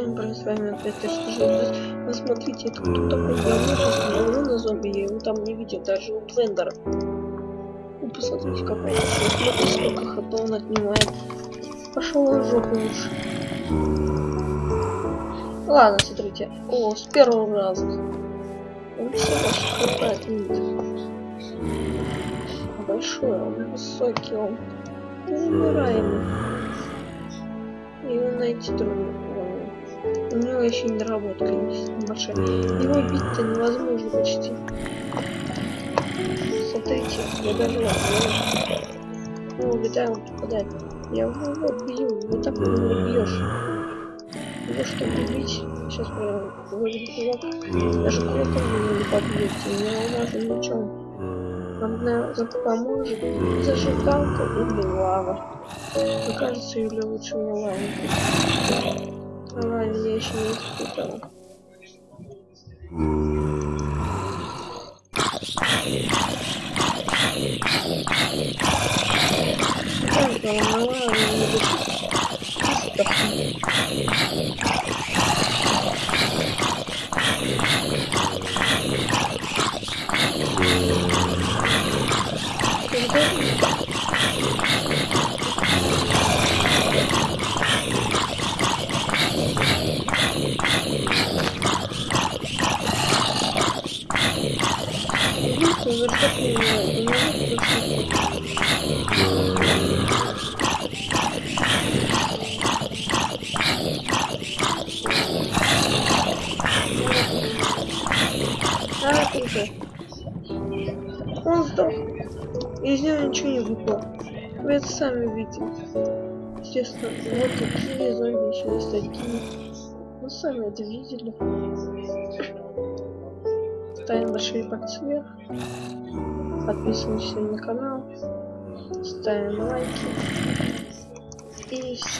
Блин, с вами опять расскажу. Вы смотрите, это кто такой говно, говно на зомби, я его там не видел, даже у Твендера. Ну, посмотрите, какой смотрите, сколько хп он отнимает. Пошел в жопу лучше. Ладно, смотрите. О, с первого раза. Он все ваше хп отнимет. Большой, он высокий, он неумираемый. Его найти трудно. У него еще не доработка небольшая. Его бить-то невозможно почти. Смотрите, я даже возможно. О, беда, он попадает. Я его бью, вот так его не бьешь. Его чтобы убить, сейчас прям кулак. Даже кулаком его не побьете, не алмазным мечом. Нам поможет зажигалка или лава. Мне кажется, или лучше мне лава. Ага, меня еще не испытала. Так, волновала, Он сдох. Из него ничего не выпало. Вы это сами видите. Естественно, вот такие зомби еще есть такие. Вы сами это видели. Ставим большой пальцы вверх. Подписываемся на канал. Ставим лайки. И все.